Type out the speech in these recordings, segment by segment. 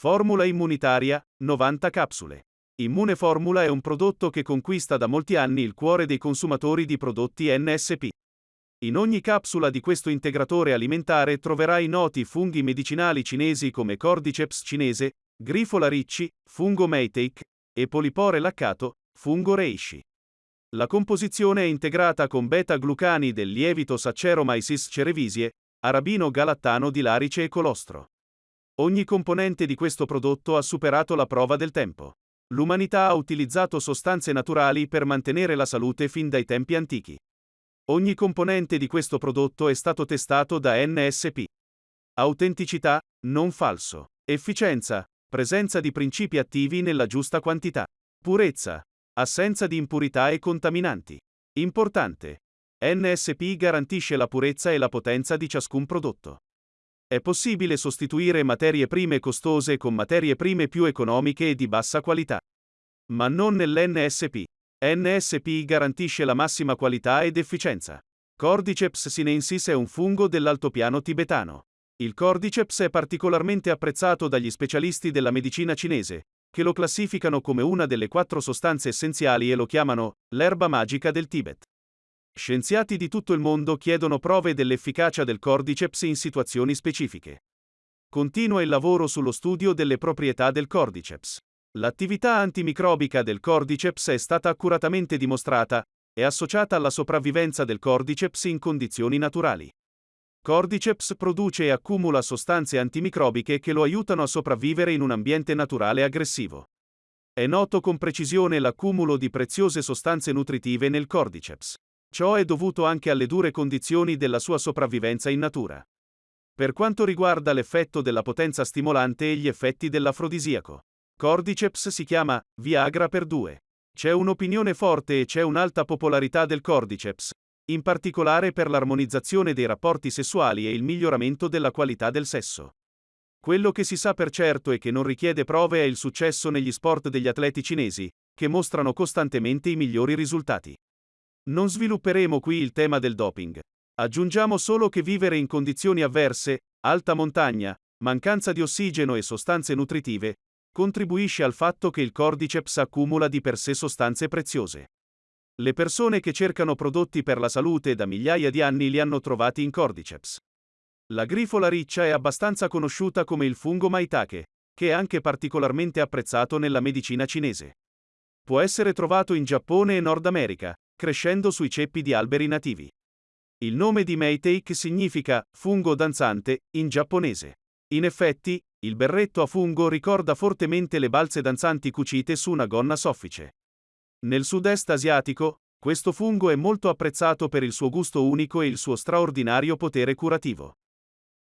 Formula immunitaria, 90 capsule. Immune Formula è un prodotto che conquista da molti anni il cuore dei consumatori di prodotti NSP. In ogni capsula di questo integratore alimentare troverai noti funghi medicinali cinesi come Cordyceps cinese, Grifola ricci, fungo Meitake e Polipore laccato, fungo Reishi. La composizione è integrata con beta-glucani del lievito Saccharomyces cerevisiae, arabino galattano di larice e colostro. Ogni componente di questo prodotto ha superato la prova del tempo. L'umanità ha utilizzato sostanze naturali per mantenere la salute fin dai tempi antichi. Ogni componente di questo prodotto è stato testato da NSP. Autenticità, non falso. Efficienza, presenza di principi attivi nella giusta quantità. Purezza, assenza di impurità e contaminanti. Importante. NSP garantisce la purezza e la potenza di ciascun prodotto. È possibile sostituire materie prime costose con materie prime più economiche e di bassa qualità. Ma non nell'NSP. NSP garantisce la massima qualità ed efficienza. Cordyceps sinensis è un fungo dell'altopiano tibetano. Il Cordyceps è particolarmente apprezzato dagli specialisti della medicina cinese, che lo classificano come una delle quattro sostanze essenziali e lo chiamano l'erba magica del Tibet. Scienziati di tutto il mondo chiedono prove dell'efficacia del Cordyceps in situazioni specifiche. Continua il lavoro sullo studio delle proprietà del Cordyceps. L'attività antimicrobica del Cordyceps è stata accuratamente dimostrata, è associata alla sopravvivenza del Cordyceps in condizioni naturali. Cordyceps produce e accumula sostanze antimicrobiche che lo aiutano a sopravvivere in un ambiente naturale aggressivo. È noto con precisione l'accumulo di preziose sostanze nutritive nel Cordyceps. Ciò è dovuto anche alle dure condizioni della sua sopravvivenza in natura. Per quanto riguarda l'effetto della potenza stimolante e gli effetti dell'afrodisiaco, Cordyceps si chiama Viagra per due. C'è un'opinione forte e c'è un'alta popolarità del Cordyceps, in particolare per l'armonizzazione dei rapporti sessuali e il miglioramento della qualità del sesso. Quello che si sa per certo e che non richiede prove è il successo negli sport degli atleti cinesi, che mostrano costantemente i migliori risultati. Non svilupperemo qui il tema del doping. Aggiungiamo solo che vivere in condizioni avverse, alta montagna, mancanza di ossigeno e sostanze nutritive, contribuisce al fatto che il cordyceps accumula di per sé sostanze preziose. Le persone che cercano prodotti per la salute da migliaia di anni li hanno trovati in cordyceps. La grifola riccia è abbastanza conosciuta come il fungo maitake, che è anche particolarmente apprezzato nella medicina cinese. Può essere trovato in Giappone e Nord America, crescendo sui ceppi di alberi nativi. Il nome di Meitake significa fungo danzante in giapponese. In effetti, il berretto a fungo ricorda fortemente le balze danzanti cucite su una gonna soffice. Nel sud-est asiatico, questo fungo è molto apprezzato per il suo gusto unico e il suo straordinario potere curativo.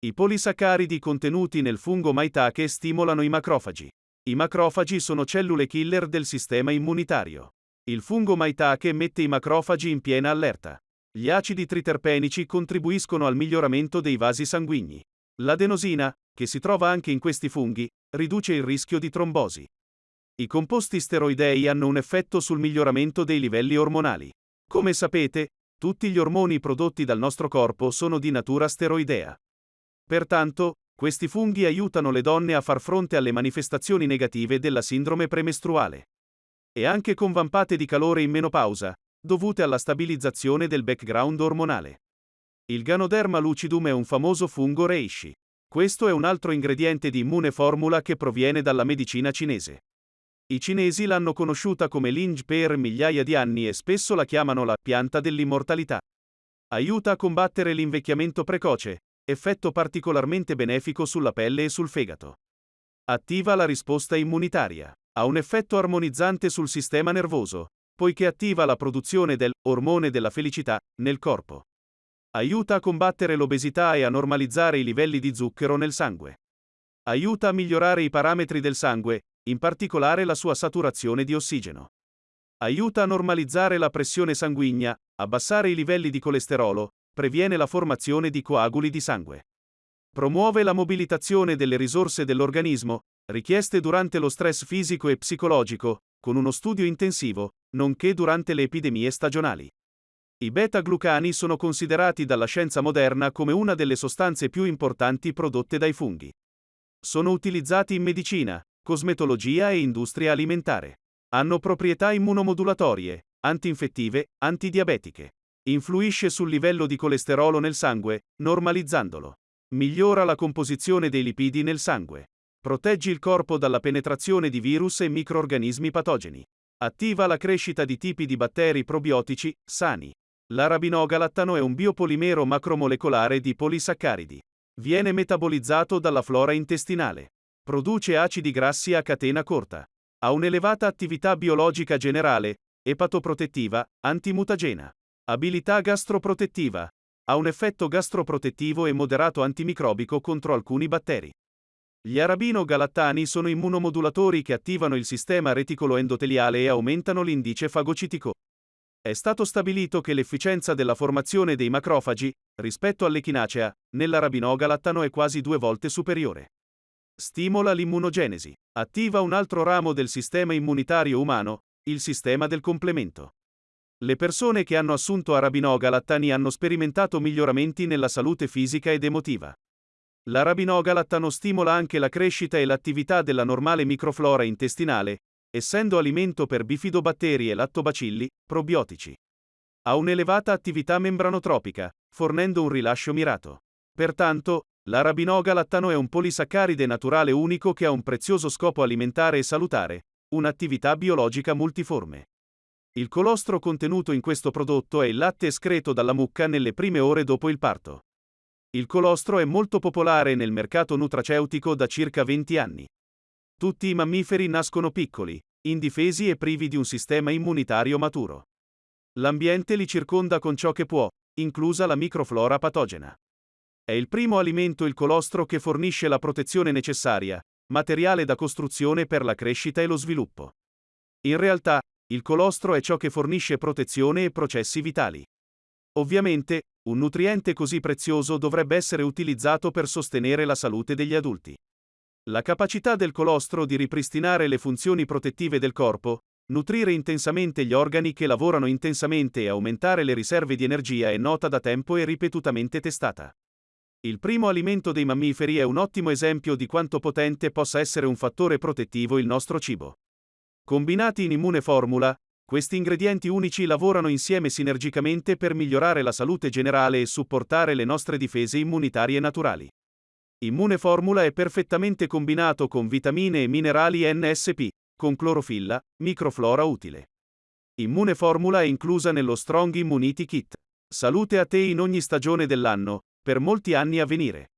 I polisaccaridi contenuti nel fungo maitake stimolano i macrofagi. I macrofagi sono cellule killer del sistema immunitario. Il fungo maitake mette i macrofagi in piena allerta. Gli acidi triterpenici contribuiscono al miglioramento dei vasi sanguigni. L'adenosina, che si trova anche in questi funghi, riduce il rischio di trombosi. I composti steroidei hanno un effetto sul miglioramento dei livelli ormonali. Come sapete, tutti gli ormoni prodotti dal nostro corpo sono di natura steroidea. Pertanto, questi funghi aiutano le donne a far fronte alle manifestazioni negative della sindrome premestruale. E anche con vampate di calore in menopausa, dovute alla stabilizzazione del background ormonale. Il Ganoderma lucidum è un famoso fungo reishi. Questo è un altro ingrediente di immune formula che proviene dalla medicina cinese. I cinesi l'hanno conosciuta come Linge per migliaia di anni e spesso la chiamano la pianta dell'immortalità. Aiuta a combattere l'invecchiamento precoce, effetto particolarmente benefico sulla pelle e sul fegato. Attiva la risposta immunitaria. Ha un effetto armonizzante sul sistema nervoso, poiché attiva la produzione del ormone della felicità nel corpo. Aiuta a combattere l'obesità e a normalizzare i livelli di zucchero nel sangue. Aiuta a migliorare i parametri del sangue, in particolare la sua saturazione di ossigeno. Aiuta a normalizzare la pressione sanguigna, abbassare i livelli di colesterolo, previene la formazione di coaguli di sangue. Promuove la mobilitazione delle risorse dell'organismo, richieste durante lo stress fisico e psicologico, con uno studio intensivo, nonché durante le epidemie stagionali. I beta-glucani sono considerati dalla scienza moderna come una delle sostanze più importanti prodotte dai funghi. Sono utilizzati in medicina, cosmetologia e industria alimentare. Hanno proprietà immunomodulatorie, antinfettive, antidiabetiche. Influisce sul livello di colesterolo nel sangue, normalizzandolo. Migliora la composizione dei lipidi nel sangue. Protegge il corpo dalla penetrazione di virus e microorganismi patogeni. Attiva la crescita di tipi di batteri probiotici, sani. L'arabinogalattano è un biopolimero macromolecolare di polisaccaridi. Viene metabolizzato dalla flora intestinale. Produce acidi grassi a catena corta. Ha un'elevata attività biologica generale, epatoprotettiva, antimutagena. Abilità gastroprotettiva. Ha un effetto gastroprotettivo e moderato antimicrobico contro alcuni batteri. Gli arabino-galattani sono immunomodulatori che attivano il sistema reticolo-endoteliale e aumentano l'indice fagocitico. È stato stabilito che l'efficienza della formazione dei macrofagi, rispetto all'echinacea, nell'arabino-galattano è quasi due volte superiore. Stimola l'immunogenesi. Attiva un altro ramo del sistema immunitario umano, il sistema del complemento. Le persone che hanno assunto arabinogalattani hanno sperimentato miglioramenti nella salute fisica ed emotiva. L'arabinogalattano stimola anche la crescita e l'attività della normale microflora intestinale, essendo alimento per bifidobatteri e lattobacilli, probiotici. Ha un'elevata attività membranotropica, fornendo un rilascio mirato. Pertanto, l'arabinogalattano è un polisaccaride naturale unico che ha un prezioso scopo alimentare e salutare, un'attività biologica multiforme. Il colostro contenuto in questo prodotto è il latte escreto dalla mucca nelle prime ore dopo il parto. Il colostro è molto popolare nel mercato nutraceutico da circa 20 anni. Tutti i mammiferi nascono piccoli, indifesi e privi di un sistema immunitario maturo. L'ambiente li circonda con ciò che può, inclusa la microflora patogena. È il primo alimento il colostro che fornisce la protezione necessaria, materiale da costruzione per la crescita e lo sviluppo. In realtà, il colostro è ciò che fornisce protezione e processi vitali. Ovviamente, un nutriente così prezioso dovrebbe essere utilizzato per sostenere la salute degli adulti. La capacità del colostro di ripristinare le funzioni protettive del corpo, nutrire intensamente gli organi che lavorano intensamente e aumentare le riserve di energia è nota da tempo e ripetutamente testata. Il primo alimento dei mammiferi è un ottimo esempio di quanto potente possa essere un fattore protettivo il nostro cibo. Combinati in immune formula, questi ingredienti unici lavorano insieme sinergicamente per migliorare la salute generale e supportare le nostre difese immunitarie naturali. Immune Formula è perfettamente combinato con vitamine e minerali NSP, con clorofilla, microflora utile. Immune Formula è inclusa nello Strong Immunity Kit. Salute a te in ogni stagione dell'anno, per molti anni a venire.